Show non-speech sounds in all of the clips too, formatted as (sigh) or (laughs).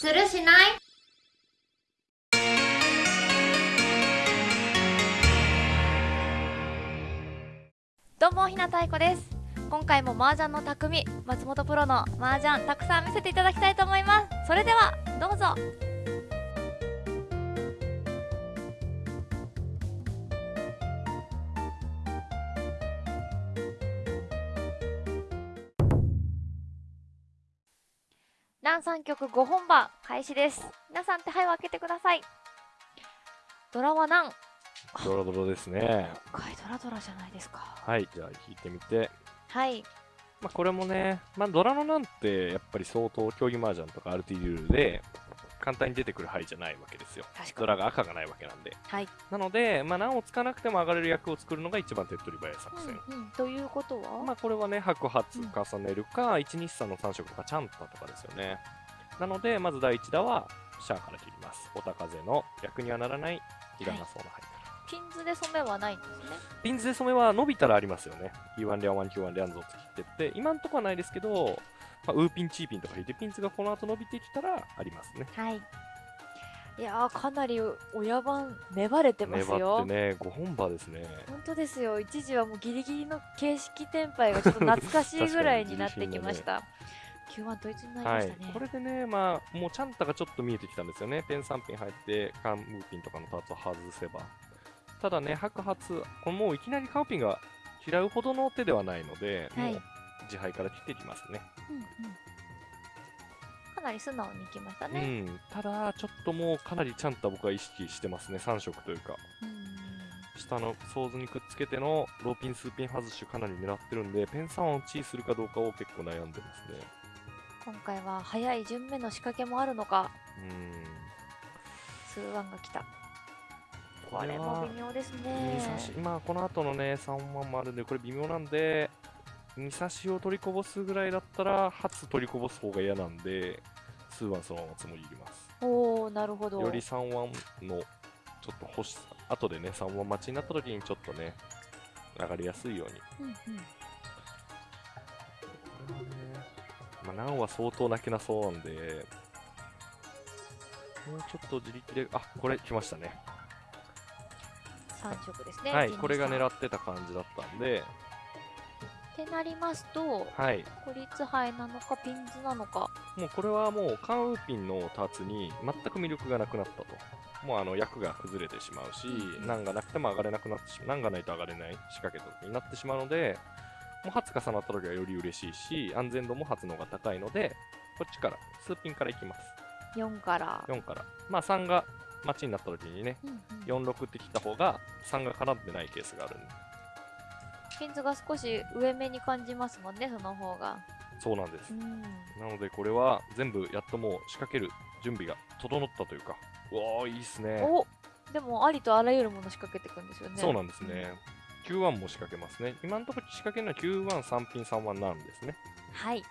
するしない？どうもひなたいこです。今回も麻雀の匠松本プロの麻雀たくさん見せていただきたいと思います。それではどうぞ。南三曲5本馬開始です。皆さん手配を開けてください。ドラは何ドラドラですね。今回ドラドラじゃないですか。はい、じゃあ引いてみて。はい。まあこれもね、まあドラのなんてやっぱり相当競技麻雀とか RT ルールで簡単に出てくる牌じゃないわけですよ。ドラが赤がないわけなんで。はい、なので、まあ難をつかなくても上がれる役を作るのが一番手っ取り早い作戦。うんうん、ということは、まあこれはね、白髪重ねるか、1日3の3色とかチャンタとかですよね。なので、まず第1打はシャアから切ります。おた風の役にはならないいらなそうな牌から。ピンズで染めはないんですねピンズで染めは伸びたらありますよね。Q1 リャン1、Q1 リャンゾーって切ってって、今んとこはないですけど、まあ、ウーピン、チーピンとか引いて、ピンズがこの後伸びてきたらありますね。はいいやーかなり親番粘れてます粘よってね、5本馬ですね。本当ですよ一時はもうギリギリの形式転廃がちょっと懐かしいぐらいになってきました、(laughs) Q1 統一になりまはいしたね、。これでね、まあ、もうチャンタがちょっと見えてきたんですよね。ペン3ピン入って、カンムーピンとかのパーツを外せば。ただね、白髪、このもういきなりカンピンが嫌うほどの手ではないので、はいもう自敗から切っていきますね。うんうんかなり素直にいきましたうね、ん。ただ、ちょっともうかなりチャンタ僕は意識してますね。3色というか。うん下のソーズにくっつけてのローピン、スーピン外しかなり狙ってるんで、ペン3をチーするかどうかを結構悩んでますね。今回は早い順目の仕掛けもあるのかうーん。数腕が来たこれも微妙です2ね差し、まあこの後のね、3万もあるんで、これ微妙なんで、2差しを取りこぼすぐらいだったら、初取りこぼす方が嫌なんで、数万そのままつもり入れます。おおなるほどより3万のちょっと欲しさ、後でね、3万待ちになった時にちょっとね、上がりやすいように。うんうんこれはね、まあ、ナンは相当泣けなそうなんで、もうちょっと自力で、あ、これ来ましたね。3色ですねはい、1これが2 3狙ってた感じだったんで、ってなりますとはい、孤立杯なのかピンズなのかもうこれはもうカンウーピンのターツに全く魅力がなくなったと。もうあの役が崩れてしまうし、うん難がなくても上がれなくなってしまう、難がないと上がれない仕掛けとになってしまうので、もう初重なった時はより嬉しいし、安全度も初の方が高いので、こっちから、数ピンからいきます。4から、4から。まあ3が待ちになった時にね、うんうん4、6って切った方が3が絡んでないケースがあるんで。ピンズが少し上目に感じますもんねその方がそうなんですう。んなのでこれは全部やっともう仕掛ける準備が整ったというか、うわーいいっすね。おでもありとあらゆるもの仕掛けていくんですよねそうなんですね。Q1 も仕掛けますね。今のところ仕掛けるのは Q1、3ピン、3ワンなんですね。はい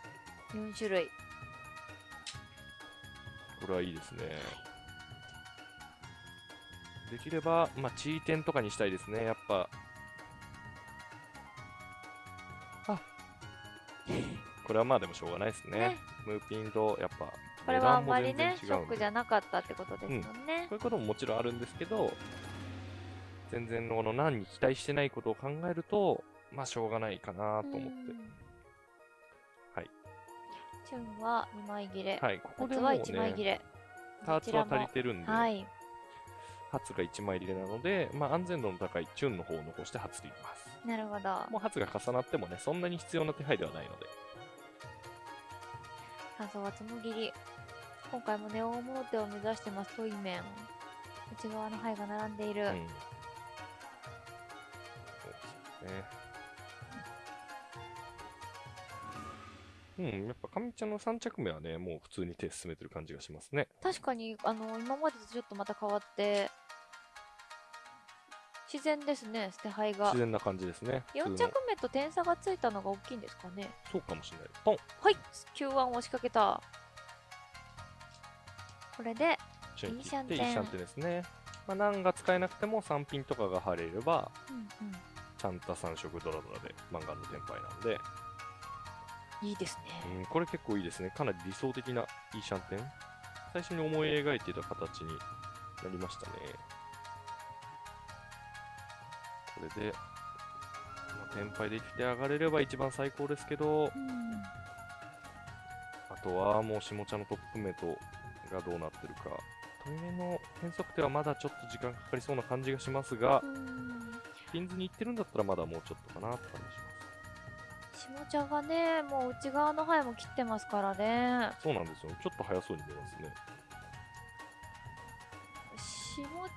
4種類これはいいですね。できれば、まあ、チーテンとかにしたいですね。やっぱ。これはまあでもしょうがないですね。ねムーピンとやっぱ、これはあんまりねショックじゃなかったってことですもんねこういうことももちろんあるんですけど、全然この何に期待してないことを考えると、まあしょうがないかなと思って。はい。チュンは2枚切れ、はい、ここでもう1枚切ね、れターツは足りてるんで、はい初が1枚入れなので、まあ安全度の高いチュンの方を残して初でいきます。なるほどもう初が重なってもね、そんなに必要な手配ではないので。感想はつむぎり今回もネオモーテを目指してますトイメン内側の牌が並んでいる、うん。そうですね。うん、やっぱ上ちゃんの3着目はね、もう普通に手進めてる感じがしますね。確かにあの今までとちょっとまた変わって自然ですね捨て牌が自然な感じですね。4普通の着目と点差がついたのが大きいんですかねそうかもしれない。ポンはい Q1 を仕掛けたこれでいいシャンテンシャンテンですね。まあ、何が使えなくても3ピンとかが貼れれば、うんうんちゃんと3色ドラドラで漫画のテンパイなんで、いいですねうん、これ結構いいですね。かなり理想的ないいシャンテン。最初に思い描いていた形になりましたね。これで、まあ、天敗できて上がれれば一番最高ですけど、うんあとはもう下茶のトップメトがどうなってるか。トイメの変則手はまだちょっと時間かかりそうな感じがしますがう、んピンズに行ってるんだったらまだもうちょっとかなって感じします。下茶がねもう内側の範囲も切ってますからねそうなんですよ。ちょっと早そうに見えますね。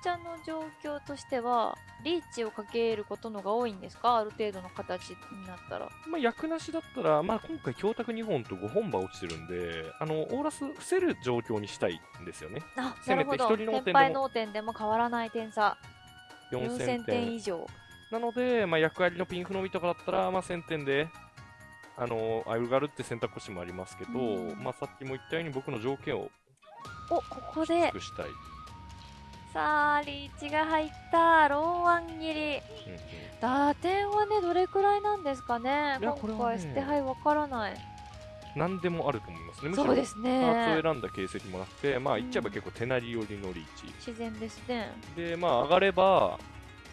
下茶の状況としてはリーチをかけることのが多いんですか？ある程度の形になったら。まあ、役なしだったら、まあ、今回、強卓2本と5本馬落ちてるんで、あの、オーラス伏せる状況にしたいんですよね。あせめてなるほど。先輩脳点でも変わらない点差。4000 4000点。点以上。なので、まあ、役割のピンフのみとかだったら、まあ、1000点で、あの、アイルガルって選択肢もありますけど、うん。まあ、さっきも言ったように僕の条件をおここでしたい。さあリーチが入った。ローワン切り。うんうん打点はねどれくらいなんですかね。今回捨て牌わからない。何でもあると思いますね。そうですパーねツを選んだ形跡もなくて、まあ、言っちゃえば結構手なり寄りのリーチ。自然ですね。で、まあ、上がれば、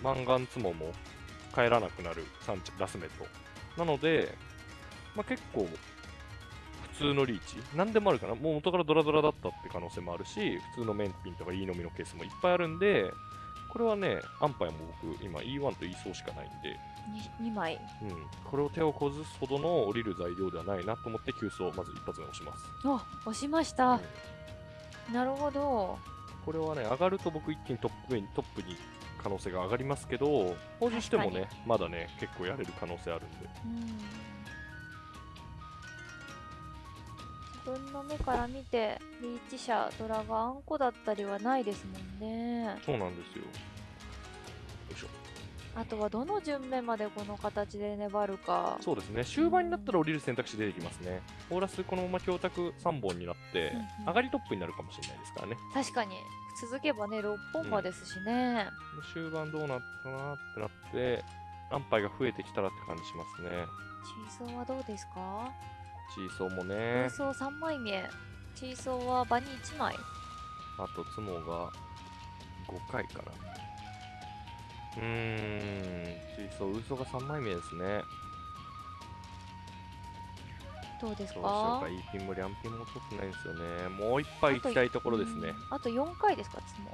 マンガンツモも帰らなくなるサンチラスメット。なので、まあ、結構、普通のリーチ、何でもあるかな。もう元からドラドラだったって可能性もあるし、普通のメンピンとか E のみのケースもいっぱいあるんで、これはね、アンパイも僕、今 E1 と E 層しかないんで、2枚うん、これを手をこずすほどの降りる材料ではないなと思って、急走をまず一発目押します。あ押しましうん。た、なるほど。これはね、上がると僕一気にトップにトップに可能性が上がりますけど、補充してもね、まだね、結構やれる可能性あるんで。うん分の目から見てリーチ者ドラがあんこだったりはないですもんね。そうなんですよ。あとはどの順目までこの形で粘るか。そうですね、終盤になったら降りる選択肢出てきますね。オーラスこのまま強卓3本になってうんうん、上がりトップになるかもしれないですからね。確かに。続けばね6本馬ですしね、終盤どうなったかなってなって、安牌が増えてきたらって感じしますね。チーはどうですか？チーソーも空ね、想3枚目チーソーは場に1枚あとツモが5回かな。うーん、チーソー、ウソが3枚目ですね。どうですどうしようかか、いいピンもリャンピンも取ってないんですよね。もう一杯行きたいところですね。うんあと4回ですかつも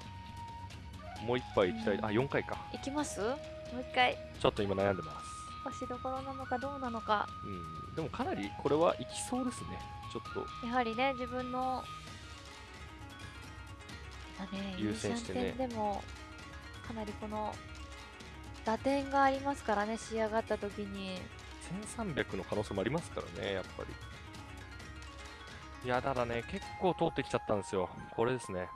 もう一杯行きたい。うんあ、4回か。いきます？もう一回ちょっと今悩んでます。押しどころなのかどうなのかうん、でもかなりこれは行きそうですね。ちょっと。やはりね自分のまあね優先してねでもかなりこの打点がありますからね仕上がった時に1300の可能性もありますからね、やっぱり。いや、ただね、結構通ってきちゃったんですよ。これですね。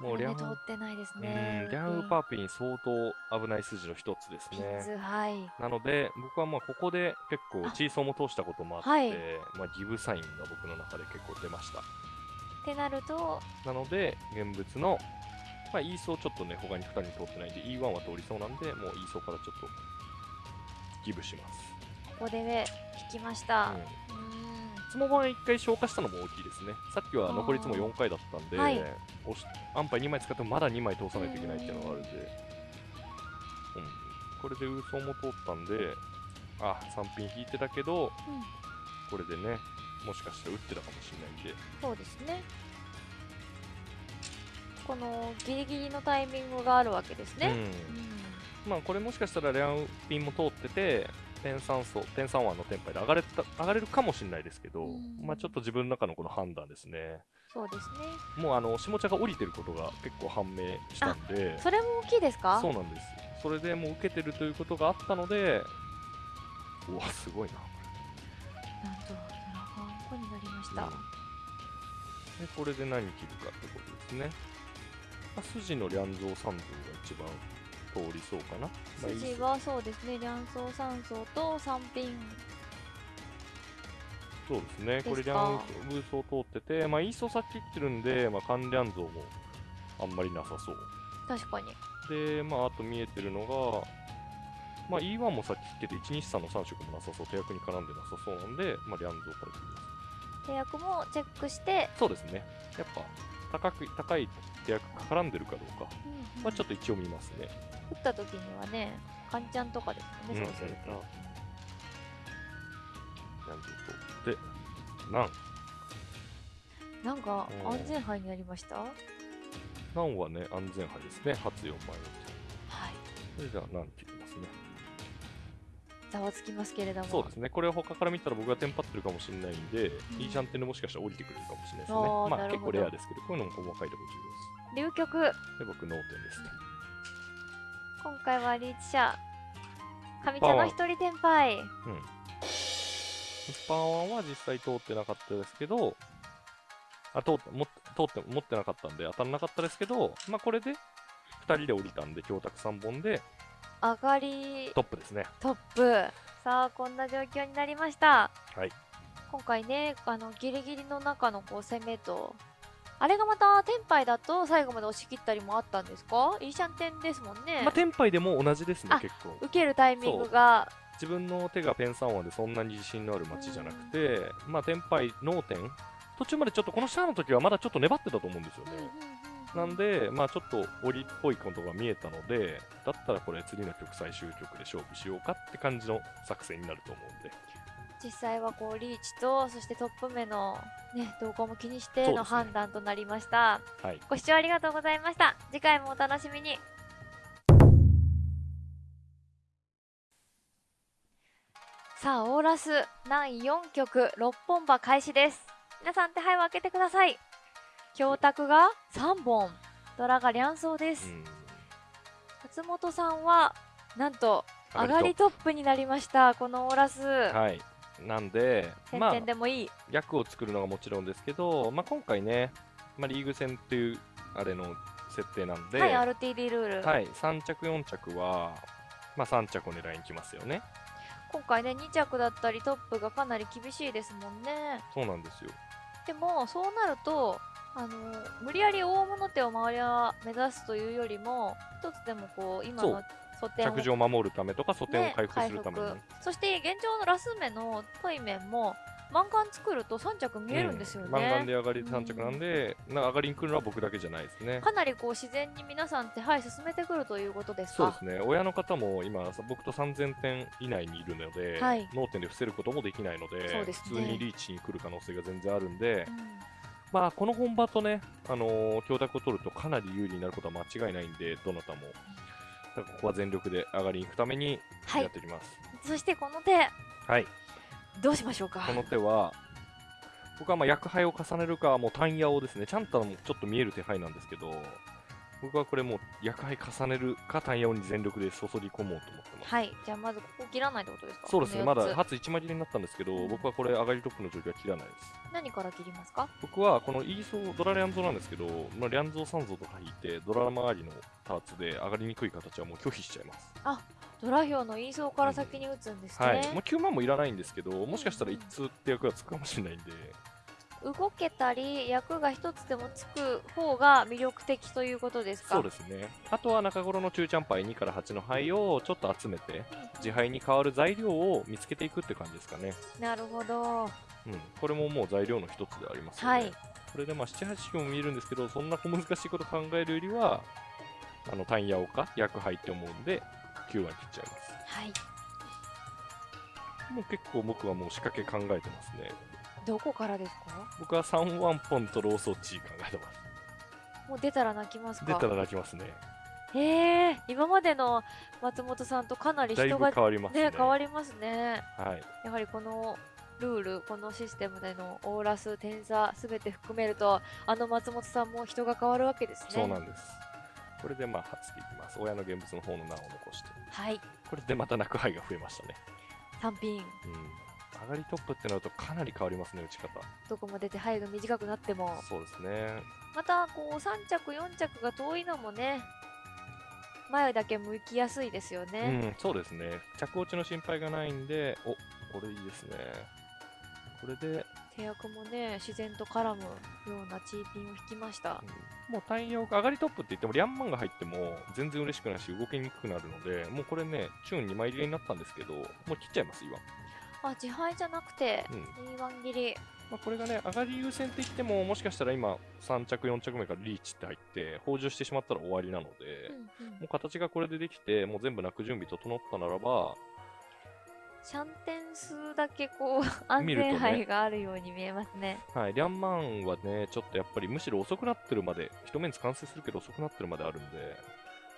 もうリャン、ね通ってないですうん、ャンウーパーピン相当危ない筋の一つですね。ズはいなので、僕はまあここで結構あチーソーも通したこともあって、はいまあギブサインが僕の中で結構出ました。ってなるとなので、現物の、まあ、E 層ちょっとね、他に2人に通ってないんで、E1 は通りそうなんで、もう E 層からちょっとギブします。ここで引きましたうんうんつも版1回消化したのも大きいですね。さっきは残りつもあー。4回だったんで、はい。押しアンパイ2枚使ってもまだ2枚通さないといけないっていうのがあるんで、うん、これでウーソーも通ったんで、あ、3ピン引いてたけど、うん。これでね、もしかしたら打ってたかもしれないんで、そうですね。このギリギリのタイミングがあるわけですね、うん、まあこれもしかしたらレアンピンも通ってて、点3層、点31のテンパイで上がれた上がれるかもしれないですけど、うんまあちょっと自分の中のこの判断ですね。そうですねもうあの下茶が降りてることが結構判明したんで、それも大きいですか？そうなんです。それでもう受けてるということがあったので、うわ、すごいな。なんとドラゴンコになりました、うんで、これで何切るかってことですね。まあ、筋のリャンゾー三像が一番通りそうかな。筋はそうですね、両層三層と三品。そうですね。これリですかャンブースを通ってて、まあ、イーソ先切ってるんで、まあ、関リャン像もあんまりなさそう。確かに。で、まあ、あと見えてるのが、まあ、E1 もさっき切ってて、123の3色もなさそう、手役に絡んでなさそうなんで、まあ、リャンゾーから切ります。手役もチェックして、そうですね。やっぱ、高く、高い手役が絡んでるかどうか。まあちょっと一応見ますね。打った時にはねカンちゃんとかですもんね、うんそうすると、なんでと。で、なん。なんかうん安全牌になりました？はなんはね、安全牌ですね。初4枚のいそれじゃあ、なんて。ざわつきますけれどもそうですね。これは他から見たら僕がテンパってるかもしれないんで、うんいいジャンテンでもしかしたら降りてくれるかもしれないですね。まあ結構レアですけど、こういうのも細かいとこ重要流局です。で、僕、脳天ですね。今回はリーチ者上茶の一人転敗スパーワンは実際通ってなかったですけど、あ通って持って通って持ってなかったんで当たらなかったですけど、まあこれで2人で降りたんで、強卓3本で上がりトップですね。トップ。さあこんな状況になりました。はい。今回ねあのギリギリの中のこう攻めとあれがまたテンパイだと最後まで押し切ったりもあったんですか？いいシャンテンですもんね、まあ、テンパイでも同じですねあ、結構。受けるタイミングが。自分の手がペン3話でそんなに自信のある街じゃなくて、まあ、テンパイ、脳天、途中までちょっとこのシャアの時はまだちょっと粘ってたと思うんですよね。なんで、まあちょっと檻っぽいことが見えたので、だったらこれ次の曲最終曲で勝負しようかって感じの作戦になると思うんで。実際はこうリーチとそしてトップ目の、ね、動向も気にしての判断となりました、はい。ご視聴ありがとうございました。次回もお楽しみに。さあオーラス南4曲6本馬開始です。皆さん手配を開けてください教卓が3本。ドラが両走です、うん。松本さんはなんと上上がりトップになりました。このオーラス、はい。なんで、まあ点々、でもいい、役を作るのがもちろんですけど、まあ今回ね、まあリーグ戦っていうあれの設定なんで、はい RTD ルール、はい、3着、4着は、まあ3着を狙いに来ますよね。今回ね2着だったりトップがかなり厳しいですもんね。そうなんですよ。でもそうなるとあの無理やり大物手を周りは目指すというよりも一つでもこう今の素点を着地を守るためとか、素点をね回復するために。回復。そして現状のラス目のトイメンも満貫作ると3着見えるんですようん。満貫ね、で上がり3着なんで、なんか上がりに来るのは僕だけじゃないですね。かなりこう自然に皆さん手配進めてくるということですか？そうですね、親の方も今、僕と3000点以内にいるので、はい。脳天で伏せることもできないので、ね。普通にリーチに来る可能性が全然あるんで、うんまあ、この本場とね、あのー、強卓を取るとかなり有利になることは間違いないんで、どなたも。ここは全力で上がりに行くためにはい。やっていきます。そしてこの手。はい、どうしましょうか？この手は、僕はまあ薬杯を重ねるか、もう単矢をですね、ちゃんともちょっと見える手配なんですけど、僕はこれもう薬杯重ねるか単矢に全力で注ぎ込もうと思ってます。はい。じゃあまずここ切らないってことですか？そうですね、まだ初1枚切りになったんですけど、うん。僕はこれ上がりトップの状況は切らないです。何から切りますか？僕はこのイーソー、ドラリャンゾなんですけど、まあ、リャンゾー3ゾとか引いて、ドラ周りのターツで上がりにくい形はもう拒否しちゃいます。ドラヒョウのイーソーから先に打つんですね、はい。もう9万もいらないんですけど、もしかしたら一通って役がつくかもしれないんで、動けたり役が一つでもつく方が魅力的ということですか？そうですね。あとは中頃の中チャンパイ2から8の牌をちょっと集めて、自敗に変わる材料を見つけていくって感じですかね。なるほどうん。これももう材料の一つでありますよね。はいこれでまあ7、8も見えるんですけど、そんな小難しいこと考えるよりは、あの単矢をか、薬杯って思うんで、9割切っちゃいます。はいもう結構僕はもう仕掛け考えてますね。どこからですか？僕は3ワンポンとローソーチー考えてます。もう出たら泣きますか？出たら泣きますね。えー、今までの松本さんとかなり人が変わりますね。ね変わりますねはい。やはりこのルールこのシステムでのオーラス点差すべて含めるとあの松本さんも人が変わるわけですねそうなんです。これでまあ、はつきいきます。親の現物の方の名を残して。はいこれでまた泣く牌が増えましたね。3ピンうん。上がりトップってなるとかなり変わりますね、打ち方。どこまで手配が短くなってもそうですね。またこう3着4着が遠いのもね前だけ向きやすいですようね、ん、そうですね。着落ちの心配がないんで、おこれいいですね。これで、手役もね自然と絡むようなチーピンを引きましたうんもう単用上がりトップって言っても、リャンマンが入っても全然嬉しくないし、動きにくくなるので、もうこれね、チューン2枚入れになったんですけど、もう切っちゃいます、今。あ自敗じゃなくてうん。2番切りまあ、これがね、上がり優先って言っても、もしかしたら今、3着、4着目からリーチって入って、補充してしまったら終わりなので、うんうんもう形がこれでできて、もう全部泣く準備整ったならば、シャンテン数だけこう (laughs) 安全牌があるように見えますね。はい、リャンマンはね、ちょっとやっぱりむしろ遅くなってるまで、一面完成するけど遅くなってるまであるんで、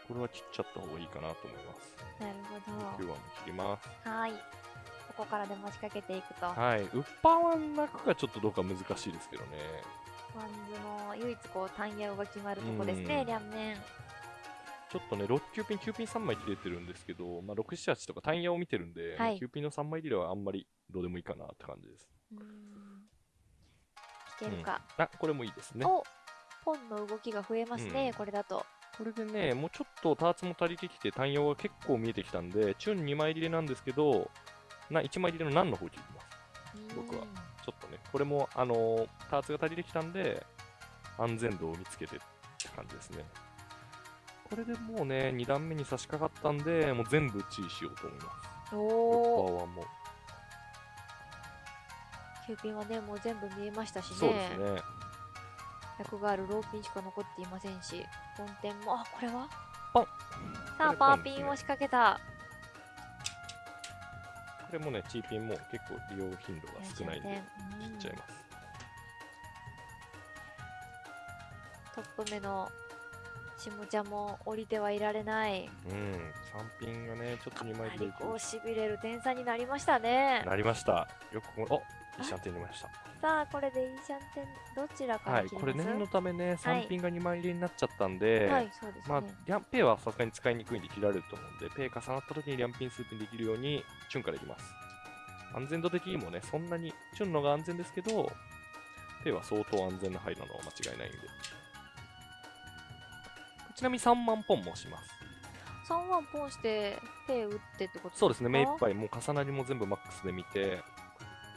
これは切っちゃった方がいいかなと思います。なるほ9番も切ります。ど。はい。ここからで持ちかけていくと。ワはい、ウッパーワン泣くがちょっとどうか難しいですけどね。ンズの唯一こう単ヤオが決まるとこですね、うん両面。ちょっとね、6、9ピン、9ピン3枚切れてるんですけど、まあ、6、7、8とか単野を見てるんで、はい9ピンの3枚切れはあんまりどうでもいいかなって感じです。いけるか。あ、これもいいですね。おポンの動きが増えますね、うんこれだと。これでね、もうちょっとターツも足りてきて、単葉が結構見えてきたんで、チュン2枚入れなんですけど、な1枚入れの何の方切ります。僕はうんちょっとね、これも、あのーターツが足りてきたんで、安全度を見つけてって感じですね。これでもうね、2段目に差し掛かったんで、もう全部チーしようと思います。おパお。ワーも。キューピンはね、もう全部見えましたしね。そうですね。役があるローピンしか残っていませんし、本店も、あ、これは？ポンさあ、パーピンを仕掛けた。これもね、チーピンも結構利用頻度が少ないんで、うん切っちゃいます。トップ目の下茶も降りてはいられない。うん、3ピンがね、ちょっと2枚でかなりこうしびれる点差になりましたね。なりました。よくここ、おいいシャンテン出ました。さあ、これでいいシャンテン、どちらかはい、ら切ります？これ念のためね、はい3ピンが2枚入れになっちゃったんで、はい、そうですね。まあ、リャンペイはさすがに使いにくいんで切られると思うんで、ペイ重なった時にリャンピン数ピンできるように、チュンからいきます。安全度的にもね、そんなに、チュンのが安全ですけど、ペイは相当安全な範囲なのは間違いないんで。ちなみに3万ポンもします。3ワンポンして、手打ってってことそうですね、目いっい。ぱい、もう重なりも全部マックスで見て、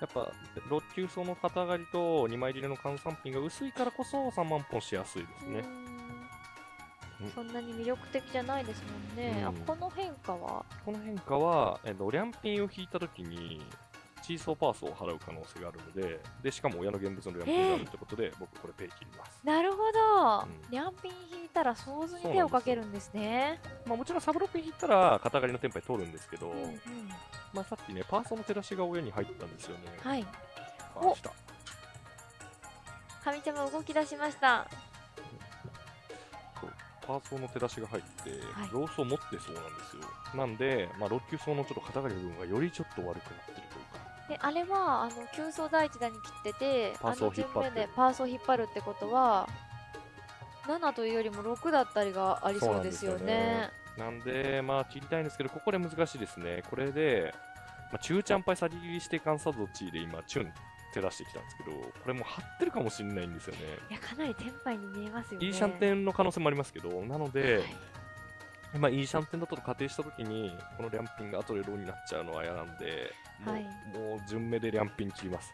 やっぱ、6級層の肩上がりと2枚入れの換算ピンが薄いからこそ3万ポンしやすいですね。そんなに魅力的じゃないですもんね。あうん。この変化は？この変化は、えっと、リャンピンを引いたときに、チーソーパースを払う可能性があるので、で、しかも親の現物のリャンピンがあるってことで、僕これペイ切ります。なるほど、うん。リャンピン引いたら想像に手をかけるんですね。まあもちろんサブロック引いたら肩上がりのテンパイ取るんですけど、うんうんまあさっきね、パーソの照らしが親に入ったんですよね。はい。あ来た神ちゃま動き出しました。パーソの照らしが入って、はいローソを持ってそうなんですよ。なんで、まあ、6級層のちょっと肩上がりの部分がよりちょっと悪くなってるというか、であれはあの急走第一弾に切ってて、パースを引っ張ってあの順目でパースを引っ張るってことは、7というよりも6だったりがありそうですよね。なんで、まあ、切りたいんですけど、ここで難しいですね。これで、まあ、中ちゃんパイ先切りして観察度値で今、チュン照らしてきたんですけど、これもう張ってるかもしれないんですよね。いや、かなりテンパイに見えますよね。いいシャンテンの可能性もありますけど、なので、はいまあ、いいシャンテンだと仮定したときに、このリャンピンが後でローになっちゃうのは嫌なんで、もう,、はいもう順目でリャンピン切ります。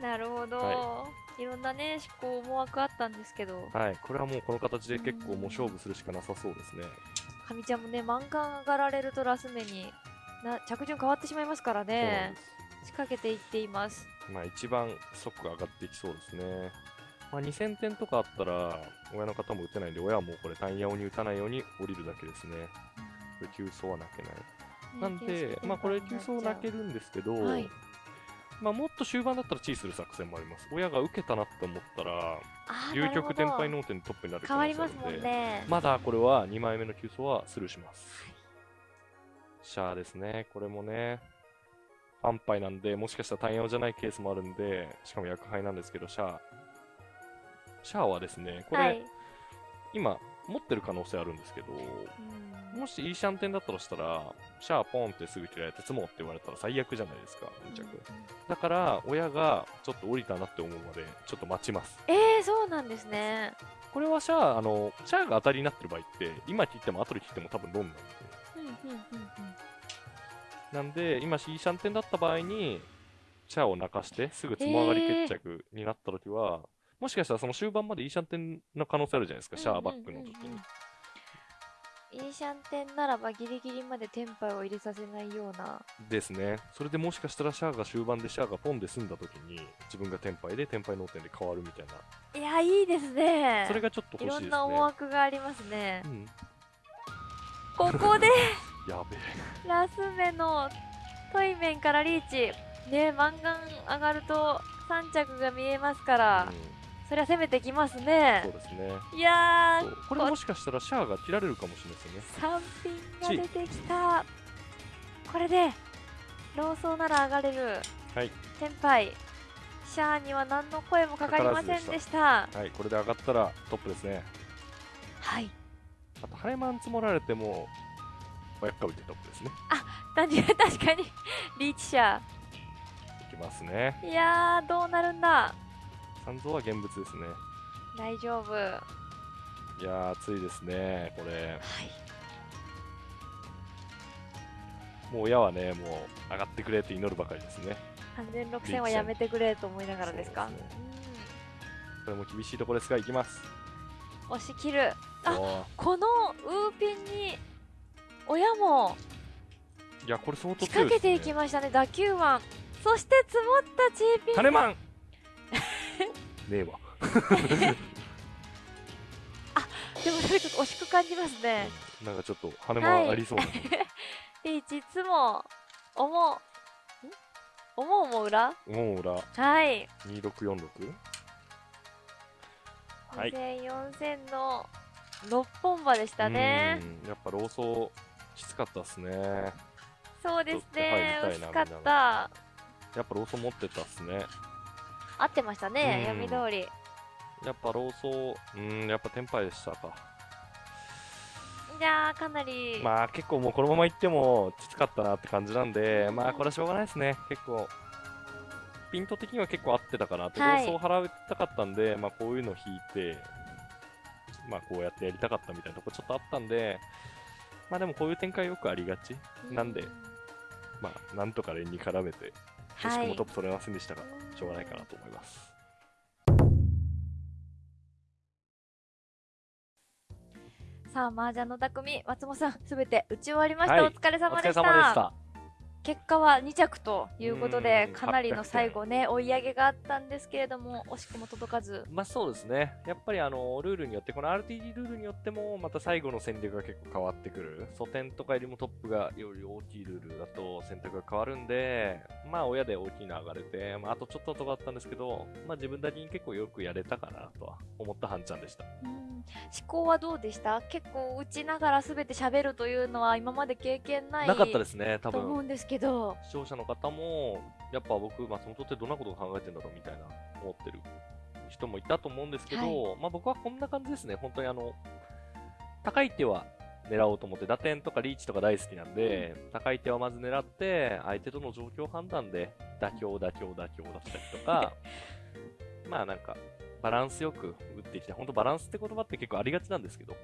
なるほど、、はいろんなね思考思惑あったんですけどはい、これはもうこの形で結構もう勝負するしかなさそうですね。かみちゃんもね満貫上がられるとラス目にな着順変わってしまいますからね。仕掛けていっていますまあ一番速が上がっていきそうですね。まあ、2000点とかあったら、親の方も打てないんで、親はもうこれ単ヤオに打たないように降りるだけですね。これ急走は泣けない。なんで、まあこれ急走泣けるるんですけど、はいまあもっと終盤だったらチーする作戦もあります。親が受けたなって思ったら、究極転敗の脳天トップになる可変わ能性あるので、りますもんね、まだこれは2枚目の急走はスルーします。シャアですね。これもね、安牌なんで、もしかしたら単用じゃないケースもあるんで、しかも薬杯なんですけど、シャア。シャアはですね、これ、はい今持ってる可能性あるんですけど、うんもしいいシャンテンだったとしたら、シャアポンってすぐ切られて積もうって言われたら最悪じゃないですか、2着。だから、親がちょっと降りたなって思うまで、ちょっと待ちます。えー、そうなんですねこれはシャア、あの、シャアが当たりになってる場合って、今切っても後で切っても多分ロンなんで。うんうんうんうんなんで、今、いいシャンテンだった場合に、シャアを泣かして、すぐつも上がり決着になったときは、もしかしたらその終盤までいいシャンテンの可能性あるじゃないですか、シャアバックの時に。イーシャンテンならばギリギリまでテンパイを入れさせないようなですね。それでもしかしたらシャアが終盤でシャアがポンで済んだ時に自分がテンパイでテンパイ脳天で変わるみたいな。いやいいですねそれがちょっといろ欲しいですね。んな思惑がありますねうん。ここで (laughs) やべえ。ラス目のトイメンからリーチねマンガン上がると3着が見えますから、うんそりゃ攻めてきますねそうですね。いやこれもしかしたらシャアが切られるかもしれないですよね。3品が出てきたこれでローソーなら上がれるはい。先輩シャアには何の声もかかりませんでしたはい、これで上がったらトップですね。はいあと、ハレマン積もられても、親っかぶってトップですね。単純に確かにリーチ者いきますね。いやーどうなるんだ三蔵は現物ですね。大丈夫はいやー、熱いですね、これ。もう親はね、もう上がってくれって祈るばかりですね。完全6000はやめてくれと思いながらですか？そうですこれも厳しいところですが、いきます。うん押し切るあこのウーピンに親もいや、これ相当ね。掛けていきましたね打球マンそして積もったチーピンハネマンねえわ。(laughs) でもそれちょっと惜しく感じますね。なんかちょっとハネマンありそうな。リーチいつも思う思うも裏？もう裏、はい。2646。はい。2000、4000の6本馬でしたね。うん。やっぱローソーきつかったっすね。そうですね。ちょっと入りたいな惜しかった。やっぱローソー持ってたっすね。合ってましたねうん読み通りやっぱローソー、うん、やっぱテンパイでしたか。いやーかなり、まあ結構もうこのまま行ってもきつかったなって感じなんで、まあこれはしょうがないですね。結構、ピント的には結構合ってたかなって、はいローソー払いたかったんで、まあこういうの引いて、まあこうやってやりたかったみたいなとこちょっとあったんで、まあでもこういう展開よくありがち。なんでうまあなんとか連に絡めて、惜しくもトップ取れませんでしたが、しょうがないかなと思います。さあ麻雀の匠松本さんすべて打ち終わりました、はいお疲れ様でした。結果は2着ということでうんかなりの最後ね追い上げがあったんですけれども惜しくも届かずまあそうですね。やっぱりあのルールによって、この RTD ルールによっても、また最後の戦略が結構変わってくる。素点とかよりもトップがより大きいルールだと選択が変わるんで、まあ親で大きいの上がれて、まああとちょっととかあったんですけど、まあ自分なりに結構よくやれたかなとは思ったハンちゃんでした。うん思考はどうでした？結構打ちながらすべて喋るというのは今まで経験ないなかったですね、多分。と思うんですけど視聴者の方も、やっぱ僕、松本ってどんなことを考えてんだろうみたいな思ってる人もいたと思うんですけど、はまあ僕はこんな感じですね、本当にあの、高い手は狙おうと思って、打点とかリーチとか大好きなんで、高い手はまず狙って、相手との状況判断で、妥協、妥協、妥協だったりとか、(laughs) まあなんか、バランスよく打ってきて、本当バランスって言葉って結構ありがちなんですけど、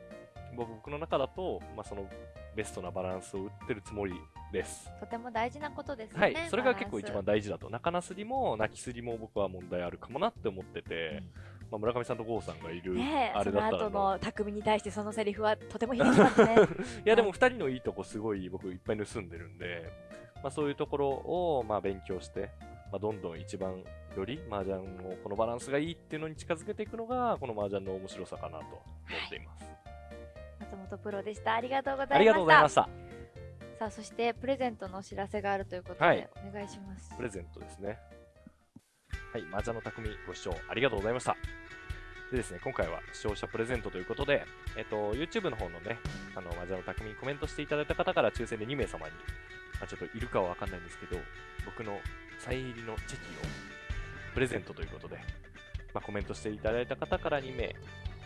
まあ僕の中だと、まあそのベストなバランスを打ってるつもりです。とても大事なことですよねはい、それが結構一番バ大事だと。中なすりも泣きすりも僕は問題あるかもなって思ってて、まあ、村上さんと郷さんがいる、あれだったらその後のの匠に対してそのセリフはとても響きますね。(laughs) いやでも2人のいいとこすごい僕いっぱい盗んでるんで、まあ、そういうところをまあ勉強して、まあ、どんどん一番より麻雀のこのバランスがいいっていうのに近づけていくのがこの麻雀の面白さかなと思っています。松本プロでした。ありがとうございましたさあそしてプレゼントのお知らせがあるということで、はいお願いしますプレゼントですね。はい、麻雀の匠ご視聴ありがとうございました。でですね、今回は視聴者プレゼントということで、えっと、YouTube の方のね、あの、麻雀の匠にコメントしていただいた方から抽選で2名様に、まあ、ちょっといるかはわかんないんですけど、僕のサイン入りのチェキをプレゼントということで、まあ、コメントしていただいた方から2名、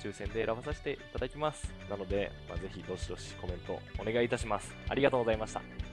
抽選で選ばさせていただきます。なので、まあ、ぜひどしどしコメントお願いいたします。ありがとうございました。